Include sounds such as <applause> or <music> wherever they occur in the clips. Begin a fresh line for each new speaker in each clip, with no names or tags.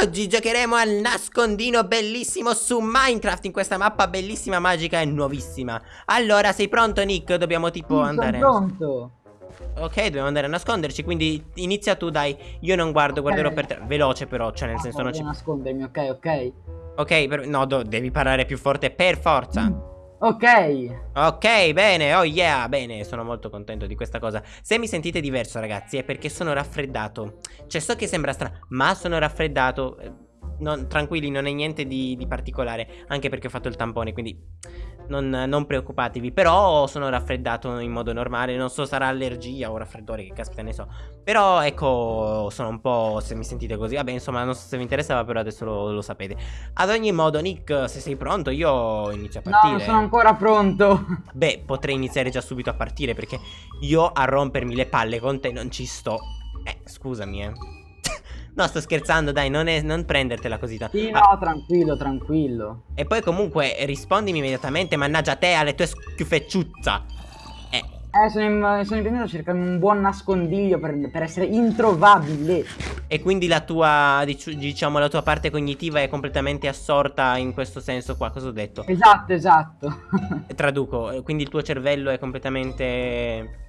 Oggi giocheremo al nascondino bellissimo su Minecraft in questa mappa bellissima, magica e nuovissima. Allora, sei pronto Nick? Dobbiamo tipo
sì,
andare...
sono pronto.
Ok, dobbiamo andare a nasconderci, quindi inizia tu dai. Io non guardo, guarderò per te. Veloce però, cioè nel
ah,
senso non ci...
nascondermi, ok, ok.
Ok, per... no, devi parlare più forte per forza. Mm.
Ok.
Ok, bene, oh yeah, bene, sono molto contento di questa cosa. Se mi sentite diverso ragazzi è perché sono raffreddato. Cioè so che sembra strano, ma sono raffreddato non, tranquilli, non è niente di, di, particolare. Anche perché ho fatto il tampone, quindi non, non, preoccupatevi. Però sono raffreddato in modo normale. Non so, sarà allergia o raffreddore, che caspita ne so. Però ecco, sono un po'. Se mi sentite così, vabbè, insomma, non so se vi interessava, però adesso lo, lo sapete. Ad ogni modo, Nick, se sei pronto, io inizio a partire.
No, non sono ancora pronto.
Beh, potrei iniziare già subito a partire perché io a rompermi le palle con te non ci sto. Eh, scusami, eh. No, sto scherzando, dai, non, è, non prendertela così tanto.
Sì, no, ah. tranquillo, tranquillo.
E poi comunque rispondimi immediatamente, mannaggia te alle tue schiuffecciuzza.
Eh. Eh, sono, in, sono impegnato a cercare un buon nascondiglio per, per, essere introvabile.
E quindi la tua, diciamo, la tua parte cognitiva è completamente assorta in questo senso qua, cosa ho detto?
Esatto, esatto. <laughs>
Traduco, quindi il tuo cervello è completamente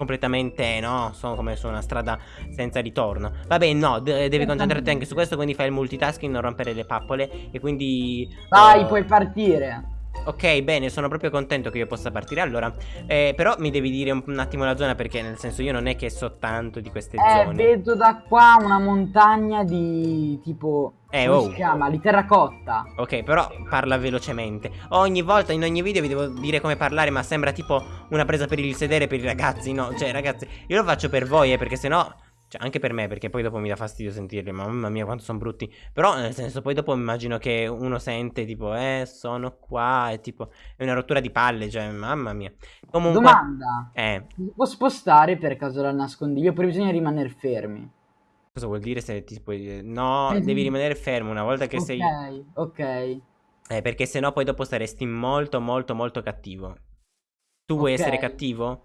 completamente, no? Sono come su una strada senza ritorno. Vabbè, no, devi concentrarti anche su questo, quindi fai il multitasking, non rompere le pappole e quindi...
Vai, uh... puoi partire.
Ok, bene, sono proprio contento che io possa partire. Allora, eh, però mi devi dire un, un, attimo la zona Perché nel senso io non è che so tanto di queste
eh,
zone.
vedo da qua una montagna di tipo
eh,
Come
oh.
si chiama? Di terracotta.
Ok, però parla velocemente. Ogni volta, in ogni video vi devo dire come parlare Ma sembra tipo una presa per il sedere per i ragazzi No, cioè ragazzi, io lo faccio per voi eh, Perché sennò cioè, anche per me, perché poi dopo mi dà fastidio sentirli. Mamma mia, quanto sono brutti. Però, nel senso, poi dopo immagino che uno sente, tipo, eh, sono qua. E tipo, è una rottura di palle. Cioè, mamma mia.
Comunque. Domanda:
Eh.
Si può spostare per caso dal nascondiglio? Oppure bisogna rimanere fermi?
Cosa vuol dire se ti puoi. No, eh, devi <laughs> rimanere fermo una volta che
okay,
sei.
Ok, ok.
Eh, perché sennò poi dopo saresti molto, molto, molto cattivo. Tu vuoi okay. essere cattivo?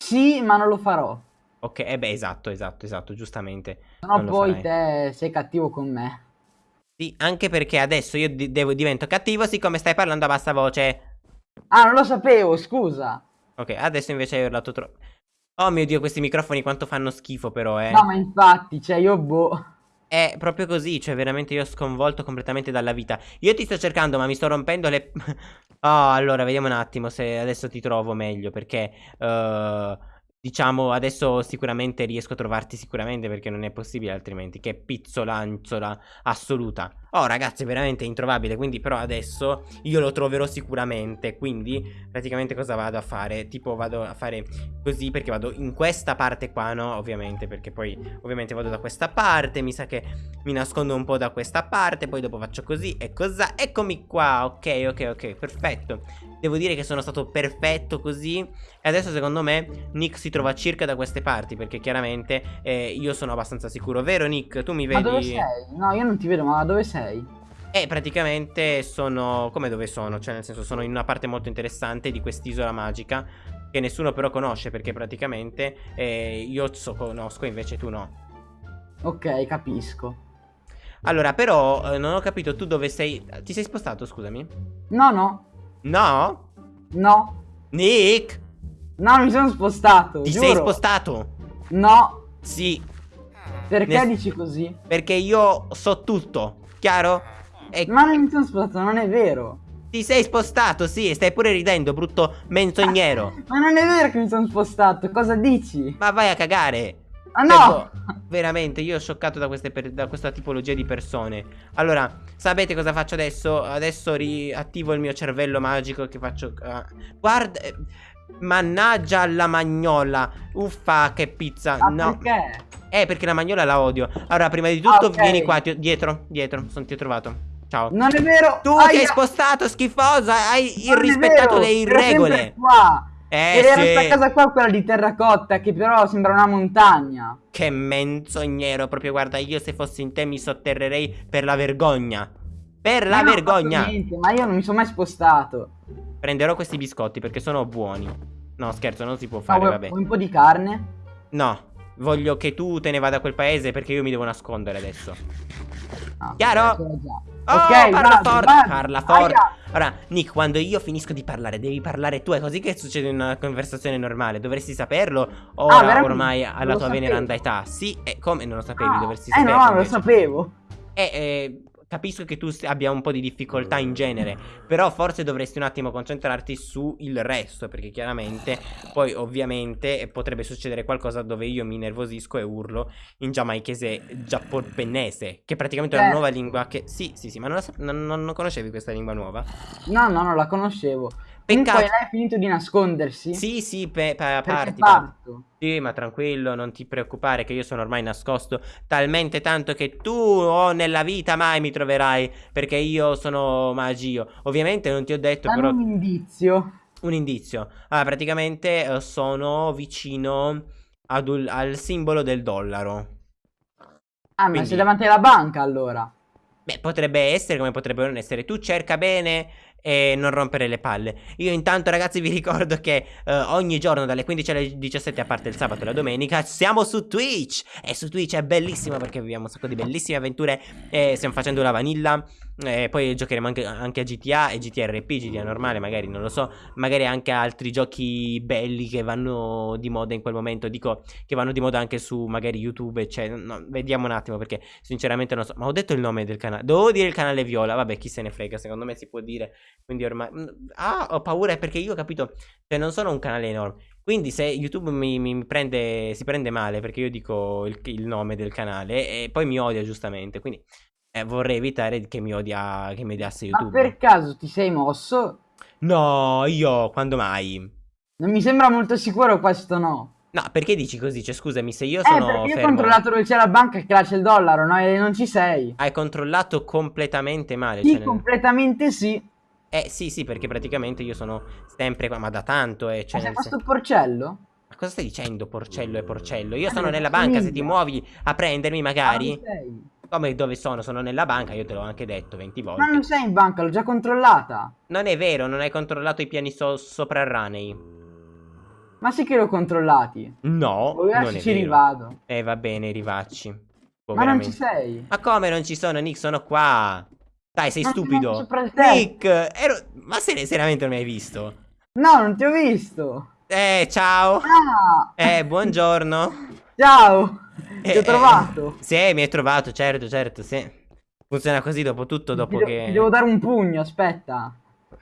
Sì, ma non lo farò.
Ok, eh beh, esatto, esatto, esatto, giustamente.
No, poi te sei cattivo con me.
Sì, anche perché adesso io di devo, divento cattivo siccome stai parlando a bassa voce.
Ah, non lo sapevo, scusa.
Ok, adesso invece hai urlato troppo. Oh mio Dio, questi microfoni quanto fanno schifo però, eh.
No, ma infatti, cioè io boh.
È proprio così, cioè veramente io ho sconvolto completamente dalla vita. Io ti sto cercando, ma mi sto rompendo le... <laughs> oh, allora, vediamo un attimo se adesso ti trovo meglio, perché... Uh, Diciamo, adesso sicuramente riesco a trovarti sicuramente perché non è possibile altrimenti. Che pizzolanzola assoluta. Oh, ragazzi, veramente introvabile. Quindi, però, adesso io lo troverò sicuramente. Quindi, praticamente, cosa vado a fare? Tipo, vado a fare così perché vado in questa parte qua, no? Ovviamente, perché poi, ovviamente, vado da questa parte. Mi sa che mi nascondo un po' da questa parte. Poi, dopo faccio così e cosa. Eccomi qua. Ok, ok, ok. Perfetto. Devo dire che sono stato perfetto così. E adesso, secondo me, Nick si trova circa da queste parti. Perché chiaramente eh, io sono abbastanza sicuro. Vero, Nick? Tu mi vedi?
Ma dove sei? No, io non ti vedo, ma dove sei?
Eh, praticamente sono... Come dove sono? Cioè, nel senso, sono in una parte molto interessante di quest'isola magica. Che nessuno però conosce, perché praticamente eh, io so conosco, invece tu no.
Ok, capisco.
Allora, però, eh, non ho capito tu dove sei... Ti sei spostato, scusami?
No, no.
No?
No.
Nick?
No, mi sono spostato.
Ti
giuro.
sei spostato?
No.
Sì.
Perché ne... dici così?
Perché io so tutto, chiaro?
E... Ma non mi sono spostato, non è vero.
Ti sei spostato, sì, stai pure ridendo, brutto menzognero. <laughs>
Ma non è vero che mi sono spostato, cosa dici?
Ma vai a cagare.
Ah no! Cioè,
veramente, io sono scioccato da, da, questa tipologia di persone. Allora, sapete cosa faccio adesso? Adesso riattivo il mio cervello magico che faccio... Uh, guarda... Eh, mannaggia la magnola. Uffa, che pizza.
Ah,
no.
perché?
Eh, perché la magnola la odio. Allora, prima di tutto, ah, okay. vieni qua, ti, dietro, dietro, sono, ti ho trovato. Ciao.
Non è vero.
Tu Aia. ti hai spostato, schifosa. Hai irrispettato le regole.
Qua.
Eh,
Ed era
sì.
questa casa qua, quella di terracotta, che però sembra una montagna.
Che menzognero, proprio guarda, io se fossi in te mi sotterrerei per la vergogna. Per ma la vergogna.
Niente, ma io non mi sono mai spostato.
Prenderò questi biscotti perché sono buoni. No, scherzo, non si può fare,
no,
vabbè.
un po' di carne?
No, voglio che tu te ne vada a quel paese perché io mi devo nascondere adesso.
No,
Chiaro? Oh,
ok,
parla forte, parla forte. Ora, Nick, quando io finisco di parlare, devi parlare tu. È così che succede in una conversazione normale. Dovresti saperlo. Ora,
Ah,
ormai,
Non
alla
lo
tua
sapevo.
veneranda età. Sì, e come non lo sapevi?
Ah,
Dovresti
eh
saperlo.
no, lo
invece.
sapevo.
E eh, capisco che tu abbia un po' di difficoltà in genere, però forse dovresti un attimo concentrarti sul resto, perché chiaramente poi ovviamente potrebbe succedere qualcosa dove io mi nervosisco e urlo in giamaichese giapponese, che è praticamente è una
Eh.
nuova lingua che... Sì, sì, sì, ma non, la non- non conoscevi questa lingua nuova?
No, no, non la conoscevo. Comunque
Peccato.
lei ha finito di nascondersi?
Sì, sì, pe-
Perché
parti,
parto.
Sì, ma tranquillo, non ti preoccupare che io sono ormai nascosto talmente tanto che tu o nella vita mai mi troverai perché io sono magio. Ovviamente non ti ho detto
Dammi
però
un indizio.
un indizio. Ah, praticamente eh, sono vicino un- al simbolo del dollaro.
Ah, ma
Quindi-
sei davanti alla banca allora.
Beh, potrebbe essere come potrebbe non essere. Tu cerca bene e non rompere le palle. Io intanto, ragazzi, vi ricordo che eh, ogni giorno dalle 15 alle 17, a parte il sabato e la domenica, siamo su Twitch. E su Twitch è bellissimo perché viviamo un sacco di bellissime avventure. E stiamo facendo la vanilla. E poi giocheremo anche, anche a GTA e GTRP, GTA normale, magari non lo so. Magari anche altri giochi belli che vanno di moda in quel momento. Dico che vanno di moda anche su magari YouTube. Cioè, no, vediamo un attimo perché sinceramente non so. Ma ho detto il nome del canale. Dovevo dire il canale Viola. Vabbè, chi se ne frega. Secondo me si può dire. Quindi ormai. mm, Ah, ho paura perché io ho capito. Cioè, non sono un canale enorme. Quindi se YouTube mi, mi prende. Si prende male perché io dico il, il nome del canale. E poi mi odia giustamente. Quindi. eh, vorrei evitare che mi odia. Che mi odiasse
Ma
YouTube.
per caso ti sei mosso?
No, io quando mai?
Non mi sembra molto sicuro questo no.
No, perché dici così? Cioè, scusami, se io
Eh,
sono
perché io ho
fermo.
controllato dove c'è la banca e che là c'è il dollaro, no? E non ci sei.
Hai controllato completamente male.
Sì,
cioè, nel-
completamente sì.
Eh sì, sì, perché praticamente io sono sempre qua, ma da tanto, eh,
Ma
cioè,
sei
nel
questo
sen-
porcello?
Ma cosa stai dicendo, porcello e porcello? Io
Ah,
sono
non
nella banca, se ti muovi a prendermi
Ah,
magari.
non sei.
Come dove sono? Sono nella banca, io te l'ho anche detto 20 volte.
Ma non sei in banca, l'ho già controllata.
Non è vero, non hai controllato i piani so- soprarranei.
Ma sì che l'ho controllati.
No,
Poi
non
ci rivado.
Eh, va bene, rivacci. Boh,
Ma non
veramente.
ci sei.
Ma come non ci sono, Nick? Sono qua. Dai, sei stupido. Nick, ero... ma se seriamente non mi hai visto?
No, non ti ho visto.
Eh, ciao.
Ah!
Eh, buongiorno. <laughs>
Ciao!
Eh,
Ti ho
eh,
trovato.
Sì, mi hai trovato, certo, certo, sì. Funziona così dopo tutto, dopo
ti,
che...
ti devo dare un pugno, aspetta.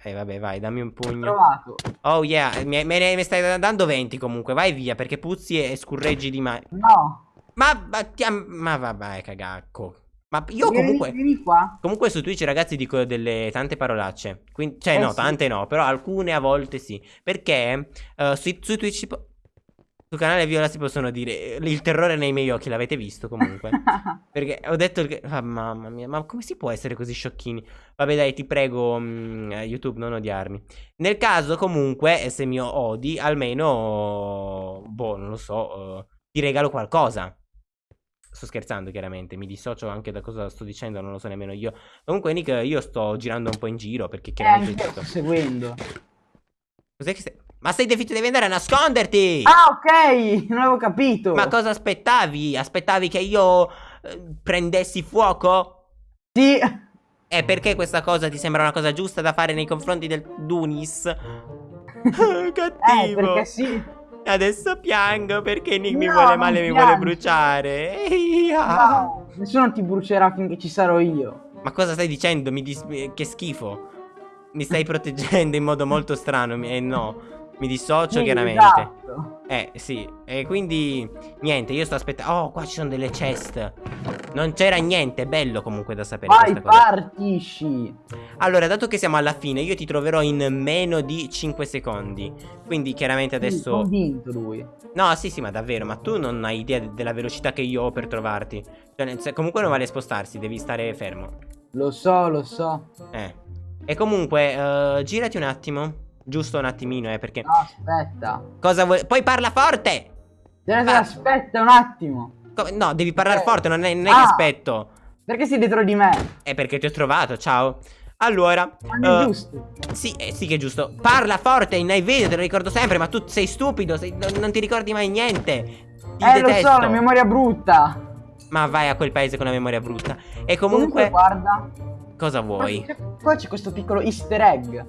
Eh, vabbè, vai, dammi un
Ti ho
pugno.
trovato.
Oh, yeah, mi, me ne mi stai dando 20 comunque, vai via, perché puzzi e scurreggi di mai.
No.
Ma, ma, ti ma vabbè, cagacco. Ma io comunque...
Vieni qua.
Comunque su Twitch ragazzi dico delle tante parolacce. Quindi, cioè
Eh
no,
sì.
tante no, però alcune a volte sì. Perché eh, su, su Twitch sul canale Viola si possono dire eh, il terrore nei miei occhi, l'avete visto comunque. <laughs> Perché ho detto che ah, mamma mia, ma come si può essere così sciocchini? Vabbè, dai, ti prego mm, eh, YouTube non odiarmi. Nel caso comunque, se mi odi, almeno boh, non lo so, eh, ti regalo qualcosa. Sto scherzando, chiaramente. Mi dissocio anche da cosa sto dicendo, non lo so nemmeno io. Comunque, Nick, io sto girando un po' in giro perché
Eh,
chiaramente.
anche sto seguendo.
Cos'è che stai. Ma stai devi, devi andare a nasconderti!
Ah, ok! Non avevo capito.
Ma cosa aspettavi? Aspettavi che io eh, prendessi fuoco?
Sì.
E perché questa cosa ti sembra una cosa giusta da fare nei confronti del Dunis?
Eh,
Cattivo.
perché sì.
Adesso piango perché Nick mi
No,
vuole
non
male, mi vuole bruciare.
No, nessuno ti brucerà finché ci sarò io.
Ma cosa stai dicendo? Mi che schifo. Mi stai proteggendo in modo molto strano. mi- Eh no. Mi dissocio
Sì,
chiaramente.
esatto.
Eh, sì. E quindi, niente, io sto aspettando. Oh, qua ci sono delle chest. Non c'era niente. È bello comunque da sapere
Vai, partisci.
Allora, dato che siamo alla fine, io ti troverò in meno di 5 secondi. Quindi, chiaramente adesso.
convinto lui.
No, sì, sì, ma davvero, ma tu non hai idea de- della velocità che io ho per trovarti. Cioè, comunque non vale spostarsi, devi stare fermo.
Lo so, lo so.
Eh. E comunque, eh, girati un attimo. Giusto un attimino, eh, perché.
No, aspetta.
Cosa vuoi. Poi parla forte! Ah.
aspetta un attimo.
No, devi parlare
Eh.
forte, non è, non è
Ah.
che aspetto.
Perché sei dietro di me?
È perché ti ho trovato, ciao. Allora,
Ma è
eh,
giusto.
sì, eh, sì che è giusto. Parla forte nei video, te lo ricordo sempre, ma tu sei stupido, sei- non, non ti ricordi mai niente. Ti
Eh, lo
detesto.
so, la memoria brutta.
Ma vai a quel paese con la memoria brutta. E
Comunque,
comunque,
guarda.
cosa vuoi?
Qua c'è questo piccolo easter egg.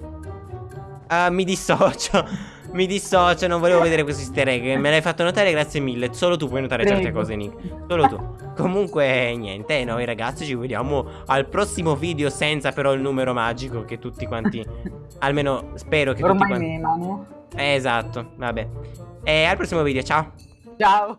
Ah, mi dissocio. <laughs> Mi dissocio, non volevo vedere questo easter egg. Me l'hai fatto notare, grazie mille. Solo tu puoi notare certe
Prego.
cose, Nick. Solo tu. Comunque, niente, noi ragazzi ci vediamo al prossimo video senza però il numero magico che tutti quanti... <laughs> almeno spero che tutti
Ormai
quanti...
memano.
Eh, esatto, vabbè. E al prossimo video, ciao.
Ciao.